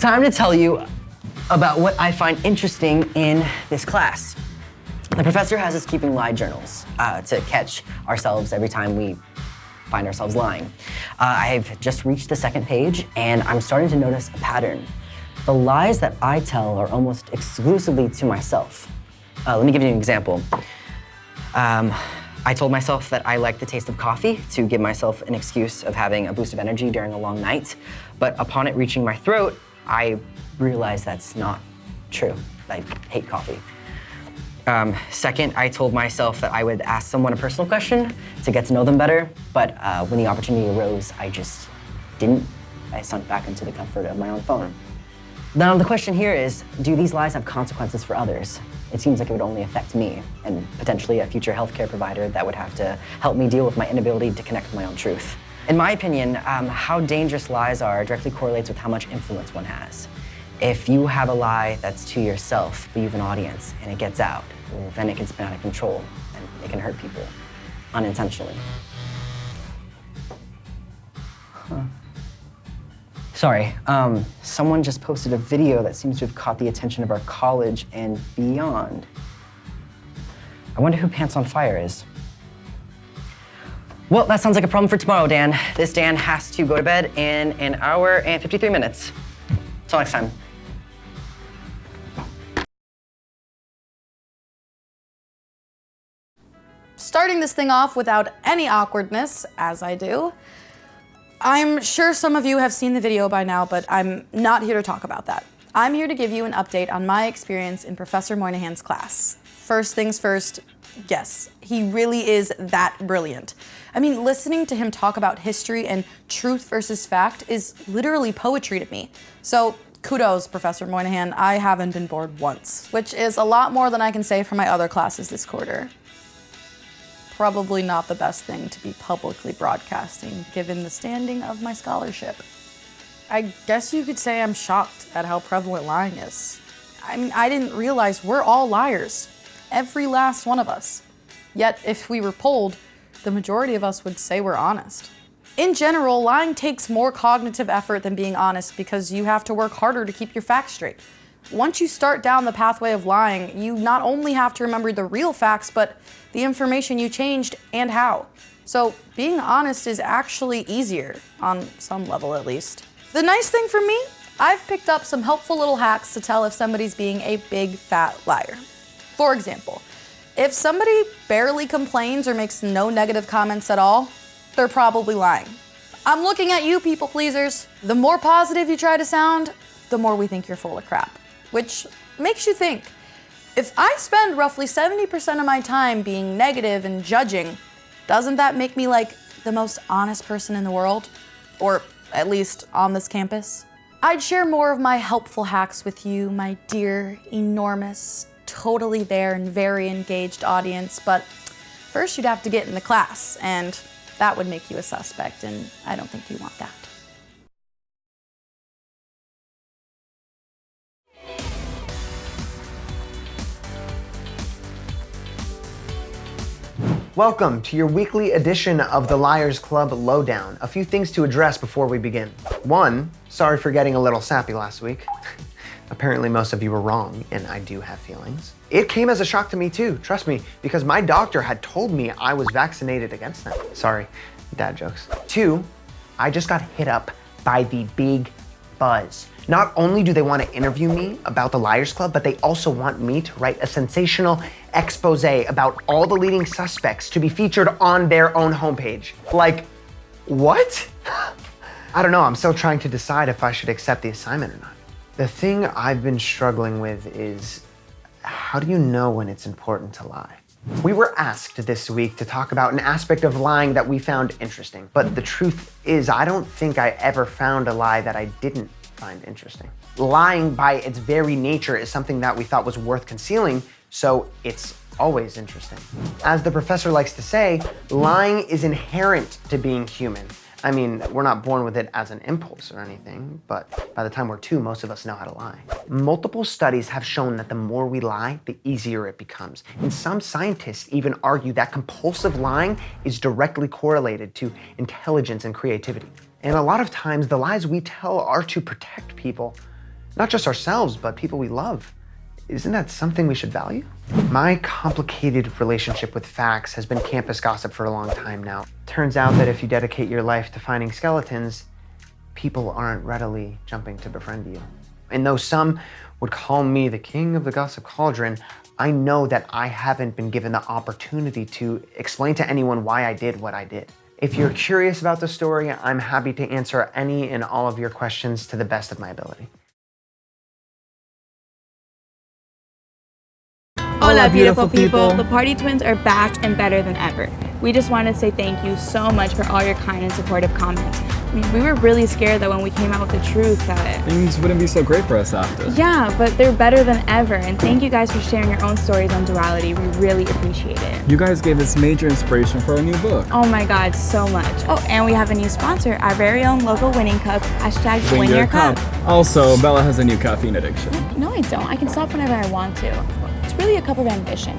Time to tell you about what I find interesting in this class. The professor has us keeping lie journals uh, to catch ourselves every time we find ourselves lying. Uh, I've just reached the second page and I'm starting to notice a pattern. The lies that I tell are almost exclusively to myself. Uh, let me give you an example. Um, I told myself that I like the taste of coffee to give myself an excuse of having a boost of energy during a long night, but upon it reaching my throat, I realized that's not true. I hate coffee. Um, second, I told myself that I would ask someone a personal question to get to know them better, but uh, when the opportunity arose, I just didn't. I sunk back into the comfort of my own phone. Now, the question here is, do these lies have consequences for others? It seems like it would only affect me and potentially a future healthcare provider that would have to help me deal with my inability to connect with my own truth. In my opinion, um, how dangerous lies are directly correlates with how much influence one has. If you have a lie that's to yourself, but you have an audience, and it gets out, well, then it can spin out of control, and it can hurt people, unintentionally. Huh. Sorry, um, someone just posted a video that seems to have caught the attention of our college and beyond. I wonder who Pants on Fire is. Well, that sounds like a problem for tomorrow, Dan. This Dan has to go to bed in an hour and 53 minutes. Until next time. Starting this thing off without any awkwardness, as I do, I'm sure some of you have seen the video by now, but I'm not here to talk about that. I'm here to give you an update on my experience in Professor Moynihan's class. First things first, yes, he really is that brilliant. I mean, listening to him talk about history and truth versus fact is literally poetry to me. So kudos, Professor Moynihan, I haven't been bored once, which is a lot more than I can say for my other classes this quarter. Probably not the best thing to be publicly broadcasting, given the standing of my scholarship. I guess you could say I'm shocked at how prevalent lying is. I mean, I didn't realize we're all liars. Every last one of us. Yet, if we were polled, the majority of us would say we're honest. In general, lying takes more cognitive effort than being honest because you have to work harder to keep your facts straight. Once you start down the pathway of lying, you not only have to remember the real facts, but the information you changed and how. So being honest is actually easier, on some level at least. The nice thing for me, I've picked up some helpful little hacks to tell if somebody's being a big fat liar. For example, if somebody barely complains or makes no negative comments at all, they're probably lying. I'm looking at you people pleasers. The more positive you try to sound, the more we think you're full of crap. Which makes you think, if I spend roughly 70% of my time being negative and judging, doesn't that make me like the most honest person in the world? Or at least on this campus? I'd share more of my helpful hacks with you, my dear, enormous, totally there and very engaged audience, but first you'd have to get in the class, and that would make you a suspect, and I don't think you want that. Welcome to your weekly edition of the Liars Club Lowdown. A few things to address before we begin. One, sorry for getting a little sappy last week. Apparently most of you were wrong, and I do have feelings. It came as a shock to me too, trust me, because my doctor had told me I was vaccinated against them. Sorry, dad jokes. Two, I just got hit up by the big buzz. Not only do they want to interview me about the Liars Club, but they also want me to write a sensational expose about all the leading suspects to be featured on their own homepage. Like, what? I don't know, I'm still trying to decide if I should accept the assignment or not. The thing I've been struggling with is how do you know when it's important to lie? We were asked this week to talk about an aspect of lying that we found interesting, but the truth is I don't think I ever found a lie that I didn't find interesting. Lying by its very nature is something that we thought was worth concealing, so it's always interesting. As the professor likes to say, lying is inherent to being human. I mean, we're not born with it as an impulse or anything, but by the time we're two, most of us know how to lie. Multiple studies have shown that the more we lie, the easier it becomes. And some scientists even argue that compulsive lying is directly correlated to intelligence and creativity. And a lot of times the lies we tell are to protect people, Not just ourselves, but people we love. Isn't that something we should value? My complicated relationship with facts has been campus gossip for a long time now. Turns out that if you dedicate your life to finding skeletons, people aren't readily jumping to befriend you. And though some would call me the king of the gossip cauldron, I know that I haven't been given the opportunity to explain to anyone why I did what I did. If you're curious about the story, I'm happy to answer any and all of your questions to the best of my ability. Hola, beautiful people. The Party Twins are back and better than ever. We just wanted to say thank you so much for all your kind and supportive comments. We, we were really scared that when we came out with the truth that Things wouldn't be so great for us after. yeah, but they're better than ever. And thank you guys for sharing your own stories on duality. We really appreciate it. You guys gave us major inspiration for our new book. Oh my god, so much. Oh, and we have a new sponsor, our very own local winning cup. Hashtag win, your cup. Also, Bella has a new caffeine addiction. No, I don't. I can stop whenever I want to. It's really a cup of ambition.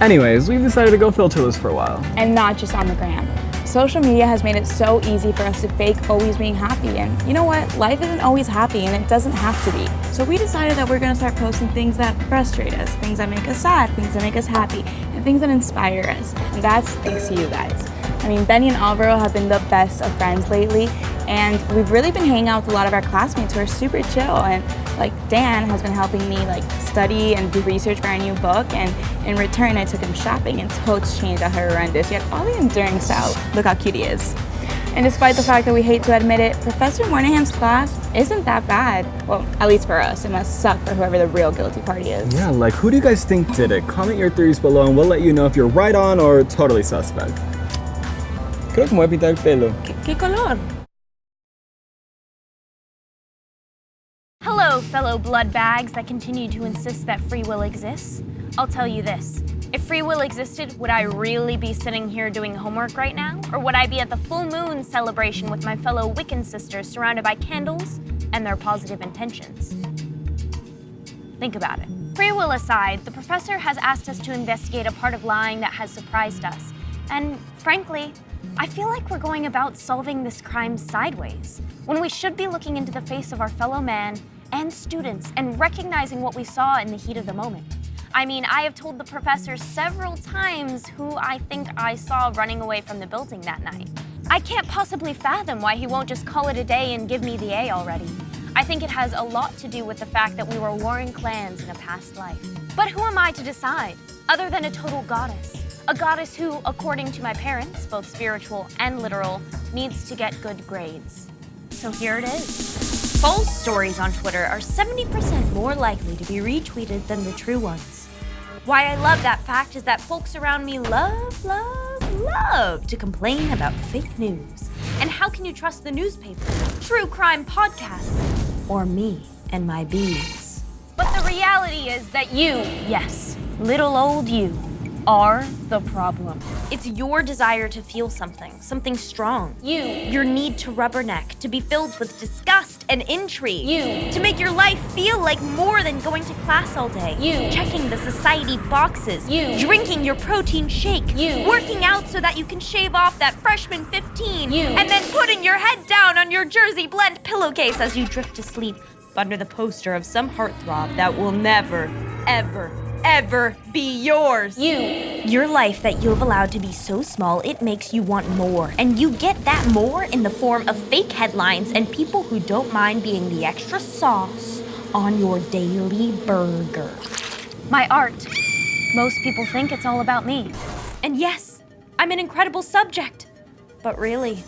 Anyways, we've decided to go filterless for a while. and not just on the gram. Social media has made it so easy for us to fake always being happy. And you know what? Life isn't always happy and it doesn't have to be. So we decided that we're gonna start posting things that frustrate us, things that make us sad, things that make us happy, and things that inspire us. And that's thanks to you guys. I mean, Benny and Alvaro have been the best of friends lately, and we've really been hanging out with a lot of our classmates who are super chill. And like Dan has been helping me like study and do research for our new book, and in return, I took him shopping, and totes changed out horrendous. Yet all the enduring style. Look how cute he is. And despite the fact that we hate to admit it, Professor Moynihan's class isn't that bad. Well, at least for us. It must suck for whoever the real guilty party is. Yeah, like who do you guys think did it? Comment your theories below and we'll let you know if you're right on or totally suspect. Creo que me voy a pintar el pelo. ¿Qué color? Fellow blood bags that continue to insist that free will exists. I'll tell you this. If free will existed, would I really be sitting here doing homework right now? Or would I be at the full moon celebration with my fellow Wiccan sisters surrounded by candles and their positive intentions? Think about it. Free will aside, the professor has asked us to investigate a part of lying that has surprised us. And frankly, I feel like we're going about solving this crime sideways, when we should be looking into the face of our fellow man and students and recognizing what we saw in the heat of the moment. I mean, I have told the professor several times who I think I saw running away from the building that night. I can't possibly fathom why he won't just call it a day and give me the A already. I think it has a lot to do with the fact that we were warring clans in a past life. But who am I to decide, other than a total goddess? A goddess who, according to my parents, both spiritual and literal, needs to get good grades. So here it is. False stories on Twitter are 70% more likely to be retweeted than the true ones. Why I love that fact is that folks around me love, love, love to complain about fake news. And how can you trust the newspaper, true crime podcasts, or me and my bees? But the reality is that you, yes, little old you, are the problem. It's your desire to feel something, something strong. You, your need to rubberneck, to be filled with disgust and intrigue. You, to make your life feel like more than going to class all day. You, checking the society boxes. You, drinking your protein shake. You, working out so that you can shave off that freshman 15. You, and then putting your head down on your Jersey blend pillowcase as you drift to sleep under the poster of some heartthrob that will never, ever, ever be yours. You. Your life that you've allowed to be so small, it makes you want more. And you get that more in the form of fake headlines and people who don't mind being the extra sauce on your daily burger. My art. Most people think it's all about me. And yes, I'm an incredible subject. But really,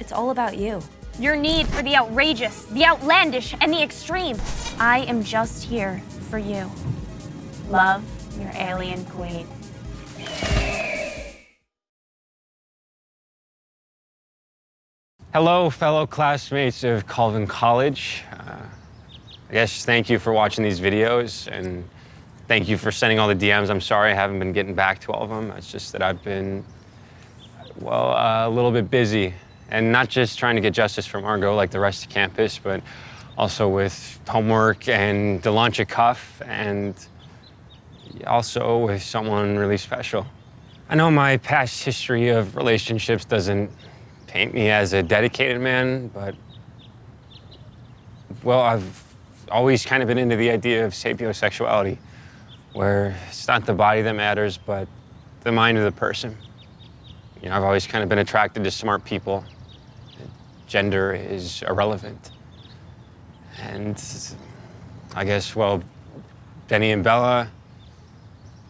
it's all about you. Your need for the outrageous, the outlandish, and the extreme. I am just here for you. Love, your alien queen. Hello, fellow classmates of Colvin College. Uh, I guess thank you for watching these videos and thank you for sending all the DMs. I'm sorry I haven't been getting back to all of them. It's just that I've been, well, uh, a little bit busy and not just trying to get justice for Margot like the rest of campus, but also with homework and the launch of Cuff and also with someone really special. I know my past history of relationships doesn't paint me as a dedicated man, but well, I've always kind of been into the idea of sapiosexuality, where it's not the body that matters, but the mind of the person. You know, I've always kind of been attracted to smart people. Gender is irrelevant. And I guess, well, Benny and Bella,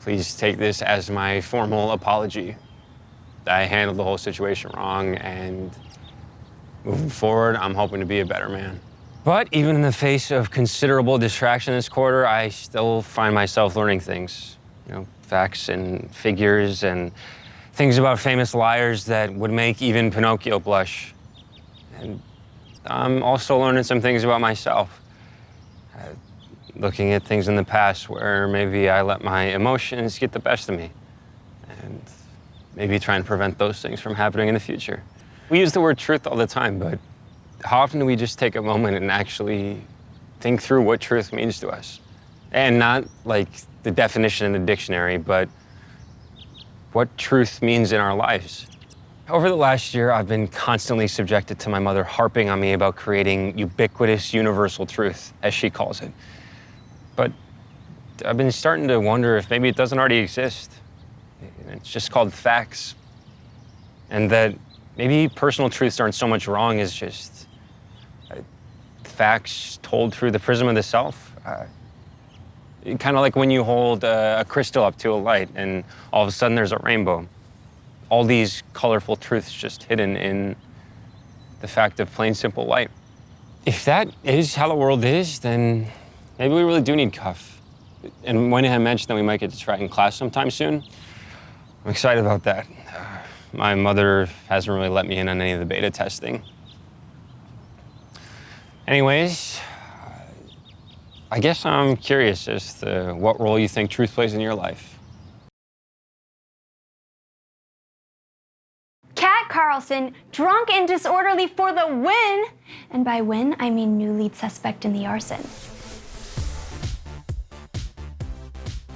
please take this as my formal apology. I handled the whole situation wrong, and moving forward, I'm hoping to be a better man. But even in the face of considerable distraction this quarter, I still find myself learning things. You know, facts and figures and things about famous liars that would make even Pinocchio blush. And I'm also learning some things about myself. Uh, looking at things in the past where maybe I let my emotions get the best of me. And maybe try and prevent those things from happening in the future. We use the word truth all the time, but how often do we just take a moment and actually think through what truth means to us? And not like the definition in the dictionary, but what truth means in our lives. Over the last year, I've been constantly subjected to my mother harping on me about creating ubiquitous universal truth, as she calls it. But I've been starting to wonder if maybe it doesn't already exist. It's just called facts. And that maybe personal truths aren't so much wrong as just uh, facts told through the prism of the self. Uh, kind of like when you hold a, a crystal up to a light and all of a sudden there's a rainbow. All these colorful truths just hidden in the fact of plain simple light. If that is how the world is, then maybe we really do need Cuff. And when I mentioned that we might get to try in class sometime soon, I'm excited about that. My mother hasn't really let me in on any of the beta testing. Anyways, I guess I'm curious as to what role you think truth plays in your life. Kat Carlson, drunk and disorderly for the win! And by win, I mean new lead suspect in the arson.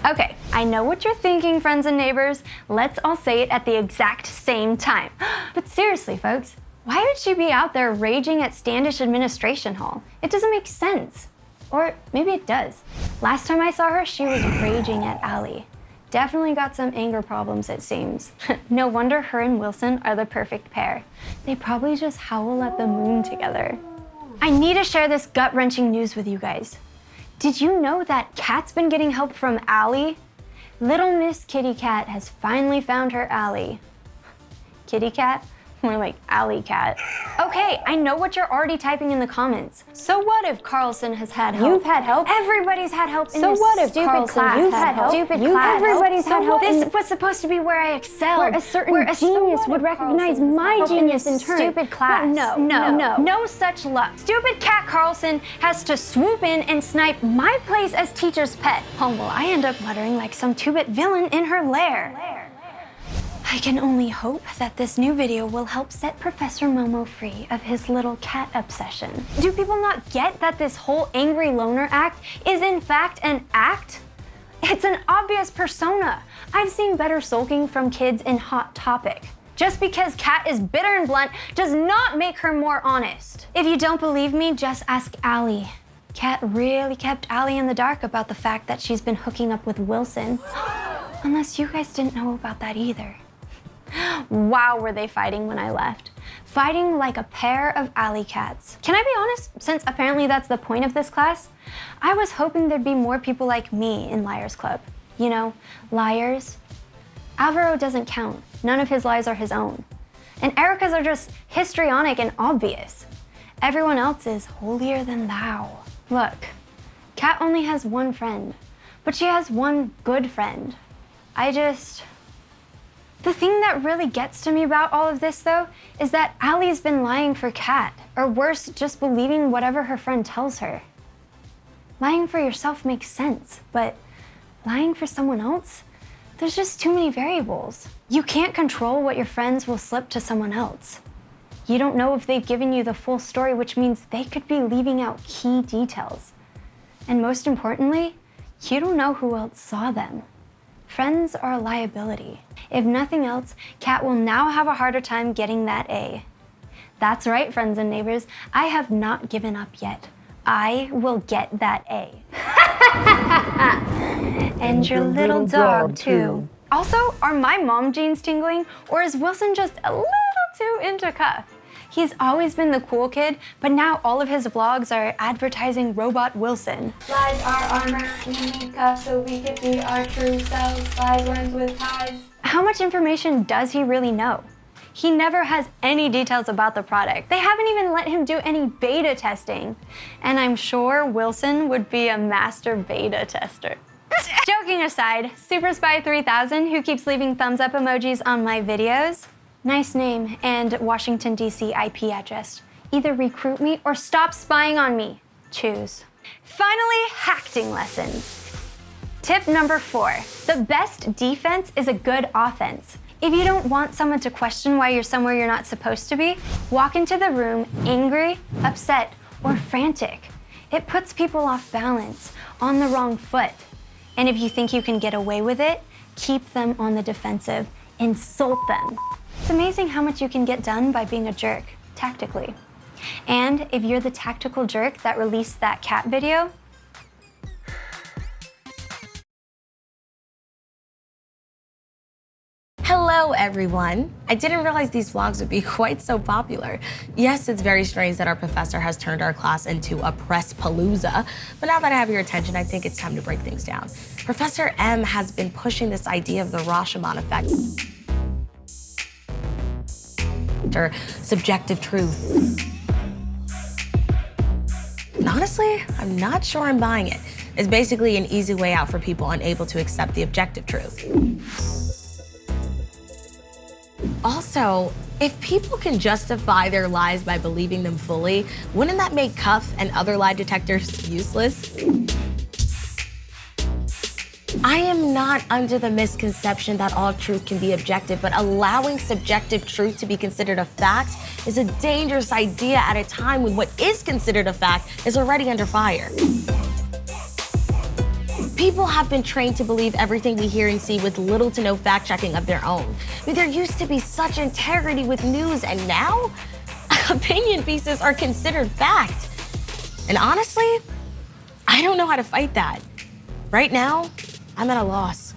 Okay, I know what you're thinking, friends and neighbors. Let's all say it at the exact same time. But seriously, folks, why would she be out there raging at Standish Administration Hall? It doesn't make sense. Or maybe it does. Last time I saw her, she was raging at Allie. Definitely got some anger problems, it seems. no wonder her and Wilson are the perfect pair. They probably just howl at the moon together. I need to share this gut-wrenching news with you guys. Did you know that Kat's been getting help from Allie? Little Miss Kitty Cat has finally found her Allie. Kitty Cat? More like alley cat. Okay, I know what you're already typing in the comments. So what if Carlson has had help? You've had help. Everybody's had help in so this what if stupid Carlson, class. you've had help. Stupid You've class. everybody's had help This was supposed to be where I excelled. Where a certain Where a- genius would recognize Carlson's my genius in turn? Stupid class. No, no, no, no. such luck. Stupid Kat Carlson has to swoop in and snipe my place as teacher's pet. Oh, well, I end up muttering like some two-bit villain in her lair. lair. I can only hope that this new video will help set Professor Momo free of his little cat obsession. Do people not get that this whole angry loner act is in fact an act? It's an obvious persona. I've seen better sulking from kids in Hot Topic. Just because Kat is bitter and blunt does not make her more honest. If you don't believe me, just ask Allie. Kat really kept Allie in the dark about the fact that she's been hooking up with Wilson. Unless you guys didn't know about that either. Wow, were they fighting when I left. Fighting like a pair of alley cats. Can I be honest, since apparently that's the point of this class? I was hoping there'd be more people like me in Liars Club. You know, liars. Alvaro doesn't count. None of his lies are his own. And Erica's are just histrionic and obvious. Everyone else is holier than thou. Look, Kat only has one friend, but she has one good friend. I just... The thing that really gets to me about all of this, though, is that Allie's been lying for Kat, or worse, just believing whatever her friend tells her. Lying for yourself makes sense, but lying for someone else? There's just too many variables. You can't control what your friends will slip to someone else. You don't know if they've given you the full story, which means they could be leaving out key details. And most importantly, you don't know who else saw them. Friends are a liability. If nothing else, Kat will now have a harder time getting that A. That's right, friends and neighbors, I have not given up yet. I will get that A. and your little dog, too. Also, are my mom jeans tingling, or is Wilson just a little too into cuff? He's always been the cool kid, but now all of his vlogs are advertising Robot Wilson. Lies are armor, we so we be our true selves. Lies runs with ties. How much information does he really know? He never has any details about the product. They haven't even let him do any beta testing. And I'm sure Wilson would be a master beta tester. Joking aside, Super Spy 3000, who keeps leaving thumbs up emojis on my videos, nice name and Washington, D.C. IP address. Either recruit me or stop spying on me. Choose. Finally, hacking lessons. Tip number four, the best defense is a good offense. If you don't want someone to question why you're somewhere you're not supposed to be, walk into the room angry, upset, or frantic. It puts people off balance, on the wrong foot. And if you think you can get away with it, keep them on the defensive, insult them. It's amazing how much you can get done by being a jerk, tactically. And if you're the tactical jerk that released that cat video, Hello everyone! I didn't realize these vlogs would be quite so popular. Yes, it's very strange that our professor has turned our class into a press palooza, but now that I have your attention, I think it's time to break things down. Professor M has been pushing this idea of the Rashomon effect or subjective truth. Honestly, I'm not sure I'm buying it. It's basically an easy way out for people unable to accept the objective truth. Also, if people can justify their lies by believing them fully, wouldn't that make Cuff and other lie detectors useless? I am not under the misconception that all truth can be objective, but allowing subjective truth to be considered a fact is a dangerous idea at a time when what is considered a fact is already under fire. People have been trained to believe everything we hear and see with little to no fact checking of their own. I mean, there used to be such integrity with news, and now opinion pieces are considered fact. And honestly, I don't know how to fight that. Right now, I'm at a loss.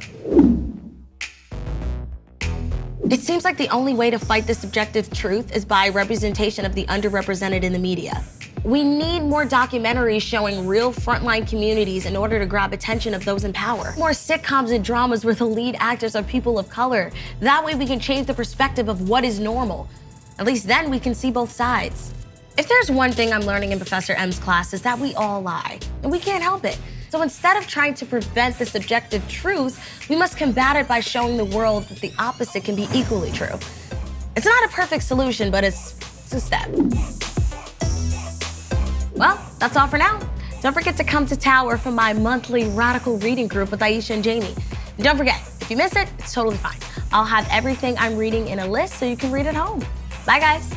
It seems like the only way to fight this subjective truth is by representation of the underrepresented in the media. We need more documentaries showing real frontline communities in order to grab attention of those in power. More sitcoms and dramas where the lead actors are people of color. That way we can change the perspective of what is normal. At least then we can see both sides. If there's one thing I'm learning in Professor M's class is that we all lie, and we can't help it. So instead of trying to prevent the subjective truth, we must combat it by showing the world that the opposite can be equally true. It's not a perfect solution, but it's, it's a step. Well, that's all for now. Don't forget to come to Tower for my monthly radical reading group with Aisha and Jamie. And don't forget, if you miss it, it's totally fine. I'll have everything I'm reading in a list so you can read at home. Bye, guys.